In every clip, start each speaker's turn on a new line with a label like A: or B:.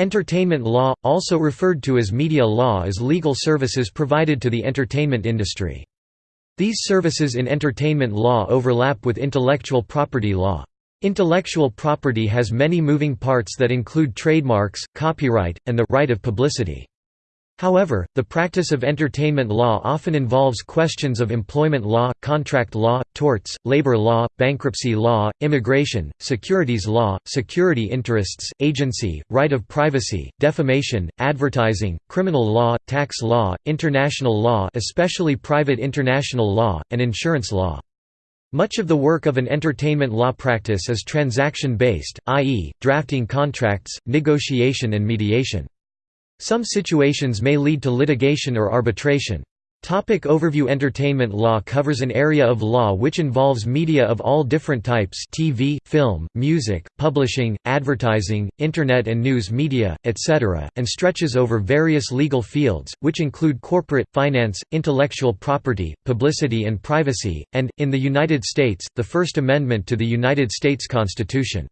A: Entertainment law, also referred to as media law is legal services provided to the entertainment industry. These services in entertainment law overlap with intellectual property law. Intellectual property has many moving parts that include trademarks, copyright, and the right of publicity. However, the practice of entertainment law often involves questions of employment law, contract law, torts, labor law, bankruptcy law, immigration, securities law, security interests, agency, right of privacy, defamation, advertising, criminal law, tax law, international law especially private international law, and insurance law. Much of the work of an entertainment law practice is transaction-based, i.e., drafting contracts, negotiation and mediation. Some situations may lead to litigation or arbitration. Topic overview Entertainment law covers an area of law which involves media of all different types TV, film, music, publishing, advertising, Internet and news media, etc., and stretches over various legal fields, which include corporate, finance, intellectual property, publicity and privacy, and, in the United States, the First Amendment to the United States Constitution.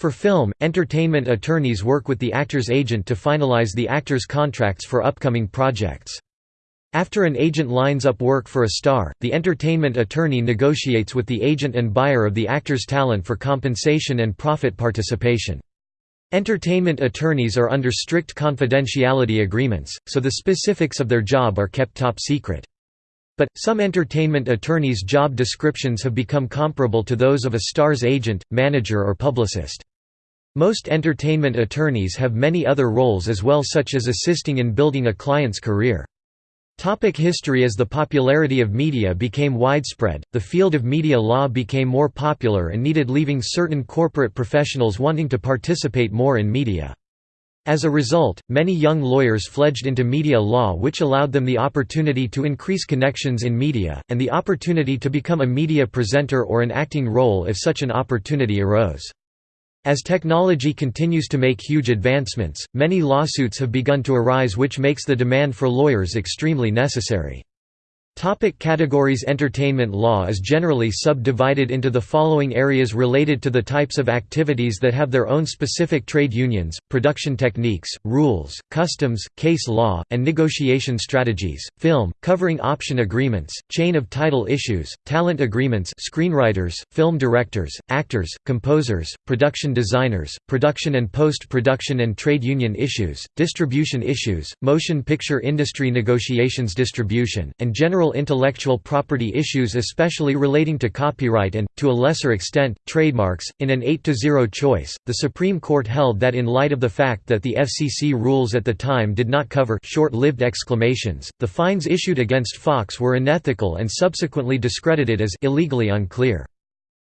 A: For film, entertainment attorneys work with the actor's agent to finalize the actor's contracts for upcoming projects. After an agent lines up work for a star, the entertainment attorney negotiates with the agent and buyer of the actor's talent for compensation and profit participation. Entertainment attorneys are under strict confidentiality agreements, so the specifics of their job are kept top secret. But, some entertainment attorneys' job descriptions have become comparable to those of a star's agent, manager or publicist. Most entertainment attorneys have many other roles as well such as assisting in building a client's career. Topic history As the popularity of media became widespread, the field of media law became more popular and needed leaving certain corporate professionals wanting to participate more in media. As a result, many young lawyers fledged into media law which allowed them the opportunity to increase connections in media, and the opportunity to become a media presenter or an acting role if such an opportunity arose. As technology continues to make huge advancements, many lawsuits have begun to arise which makes the demand for lawyers extremely necessary. Topic categories. Entertainment law is generally subdivided into the following areas related to the types of activities that have their own specific trade unions, production techniques, rules, customs, case law, and negotiation strategies, film, covering option agreements, chain of title issues, talent agreements screenwriters, film directors, actors, composers, production designers, production and post-production and trade union issues, distribution issues, motion picture industry negotiations distribution, and general intellectual property issues especially relating to copyright and, to a lesser extent, trademarks. In an 8–0 choice, the Supreme Court held that in light of the fact that the FCC rules at the time did not cover short-lived exclamations, the fines issued against Fox were unethical and subsequently discredited as illegally unclear.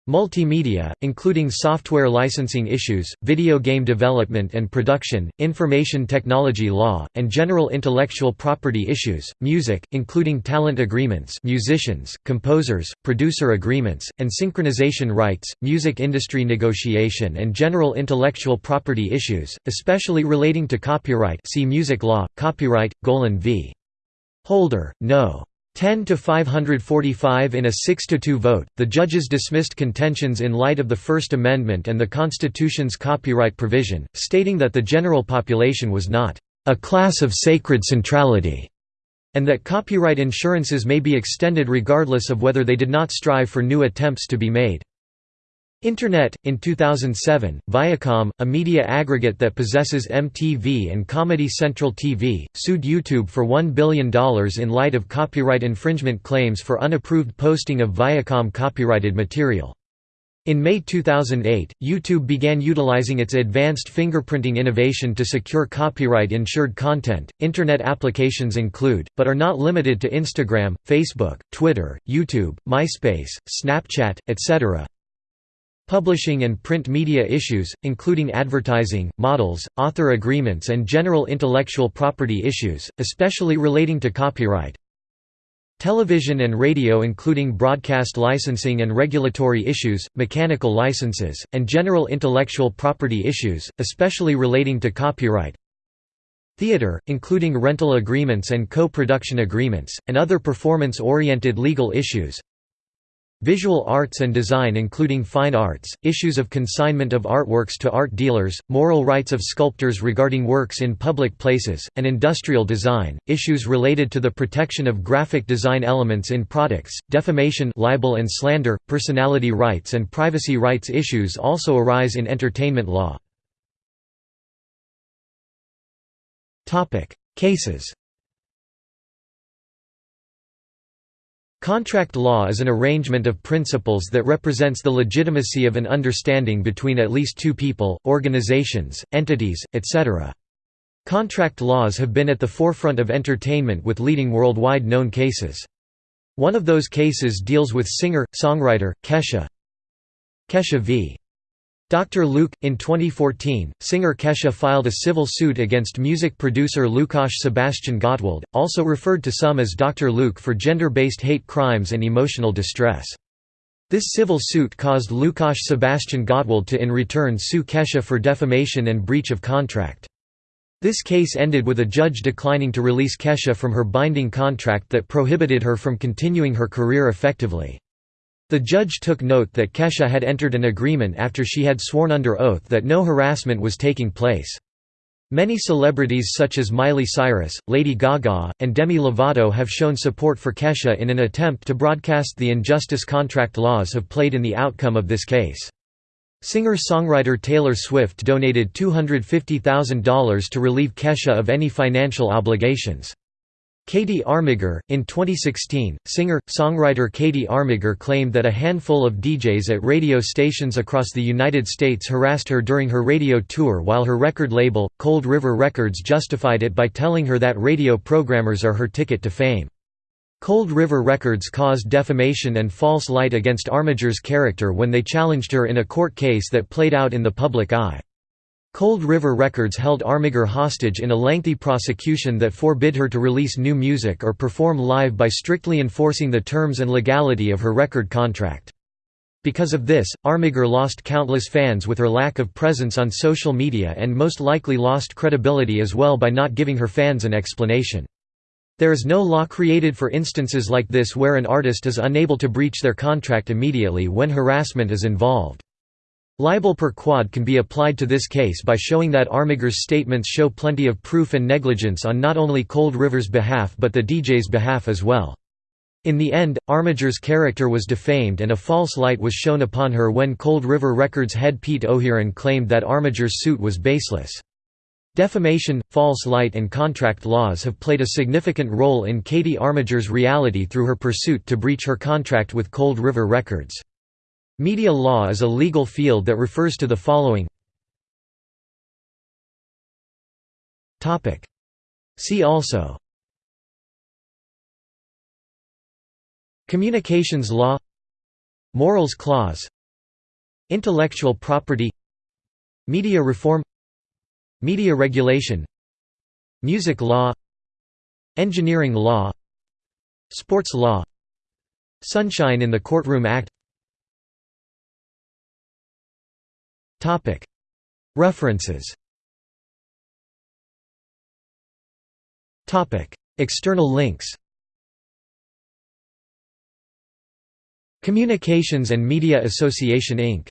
A: Multimedia, including software licensing issues, video game development and production, information technology law, and general intellectual property issues, music, including talent agreements musicians, composers, producer agreements, and synchronization rights, music industry negotiation and general intellectual property issues, especially relating to copyright see music law, copyright, Golan v. Holder, no. 10 to 545 in a 6 to 2 vote, the judges dismissed contentions in light of the First Amendment and the Constitution's copyright provision, stating that the general population was not a class of sacred centrality, and that copyright insurances may be extended regardless of whether they did not strive for new attempts to be made. Internet In 2007, Viacom, a media aggregate that possesses MTV and Comedy Central TV, sued YouTube for $1 billion in light of copyright infringement claims for unapproved posting of Viacom copyrighted material. In May 2008, YouTube began utilizing its advanced fingerprinting innovation to secure copyright insured content. Internet applications include, but are not limited to Instagram, Facebook, Twitter, YouTube, MySpace, Snapchat, etc. Publishing and print media issues, including advertising, models, author agreements and general intellectual property issues, especially relating to copyright. Television and radio including broadcast licensing and regulatory issues, mechanical licenses, and general intellectual property issues, especially relating to copyright. Theater, including rental agreements and co-production agreements, and other performance-oriented legal issues. Visual arts and design including fine arts, issues of consignment of artworks to art dealers, moral rights of sculptors regarding works in public places, and industrial design, issues related to the protection of graphic design elements in products, defamation libel and slander, personality rights and privacy rights issues also arise in entertainment law. Cases Contract law is an arrangement of principles that represents the legitimacy of an understanding between at least two people, organizations, entities, etc. Contract laws have been at the forefront of entertainment with leading worldwide known cases. One of those cases deals with singer-songwriter, Kesha. Kesha v. Dr. Luke In 2014, singer Kesha filed a civil suit against music producer Lukasz Sebastian Gottwald, also referred to some as Dr. Luke for gender-based hate crimes and emotional distress. This civil suit caused Lukasz Sebastian Gottwald to in return sue Kesha for defamation and breach of contract. This case ended with a judge declining to release Kesha from her binding contract that prohibited her from continuing her career effectively. The judge took note that Kesha had entered an agreement after she had sworn under oath that no harassment was taking place. Many celebrities such as Miley Cyrus, Lady Gaga, and Demi Lovato have shown support for Kesha in an attempt to broadcast the injustice contract laws have played in the outcome of this case. Singer-songwriter Taylor Swift donated $250,000 to relieve Kesha of any financial obligations. Katie Armiger, in 2016, singer-songwriter Katie Armiger claimed that a handful of DJs at radio stations across the United States harassed her during her radio tour while her record label, Cold River Records justified it by telling her that radio programmers are her ticket to fame. Cold River Records caused defamation and false light against Armiger's character when they challenged her in a court case that played out in the public eye. Cold River Records held Armiger hostage in a lengthy prosecution that forbid her to release new music or perform live by strictly enforcing the terms and legality of her record contract. Because of this, Armiger lost countless fans with her lack of presence on social media and most likely lost credibility as well by not giving her fans an explanation. There is no law created for instances like this where an artist is unable to breach their contract immediately when harassment is involved. Libel per quod can be applied to this case by showing that Armiger's statements show plenty of proof and negligence on not only Cold River's behalf but the DJ's behalf as well. In the end, Armiger's character was defamed and a false light was shown upon her when Cold River Records head Pete O'Hearn claimed that Armiger's suit was baseless. Defamation, false light and contract laws have played a significant role in Katie Armiger's reality through her pursuit to breach her contract with Cold River Records. Media law is a legal field that refers to the following. See also. Communications law. Morals clause. Intellectual property. Media reform. Media regulation. Music law. Engineering law. Sports law. Sunshine in the Courtroom Act References. External links. Communications and Media Association Inc.